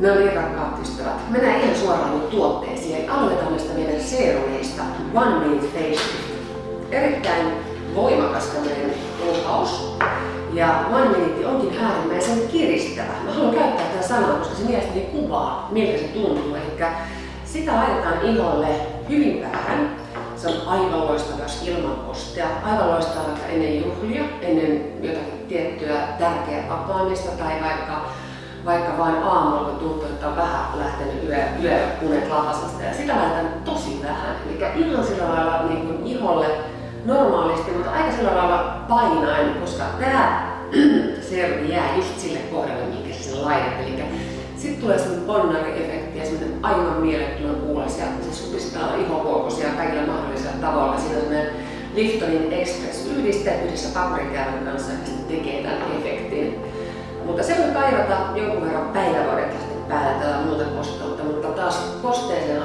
No niin, rakkaat ystävät. Mennään ihan suoraan nyt tuotteisiin. Eli aloitetaan meidän serumeista. One Minute Facelift. Erittäin voimakas tämmöinen lupaus. Ja One Minute onkin äärimmäisen kiristävä. Mä haluan käyttää tätä sanaa, koska se mielestäni kuvaa, miltä se tuntuu. Eli sitä laitetaan iholle hyvin vähän. Se on aivan loistava, jos ilman kostea. Aivan loistava vaikka ennen juhlia, ennen jotakin tiettyä tärkeää tapaamista tai vaikka vaikka vain aamulla, kun tuntuu, että on vähän lähtenyt yö, yöunet lapasesta. Ja sitä laitetaan tosi vähän. Eli ihan sillä lailla niin kuin iholle normaalisti, mutta aika sillä lailla painaen, koska tämä servi jää just sille kohdalle, minkä se sen laitat. Eli sitten tulee semmoinen ponnari-efekti ja semmoinen aivan mielettömän kuulosia. Se supistaa ihokuokosia kaikilla mahdollisilla tavoilla. Siinä on semmoinen Liftonin Express yhdiste yhdessä paprikäävän kanssa ja tekee tämän efektin jonkun verran päivävarikasta päällä tätä muuta kosteutta, mutta taas kosteeseen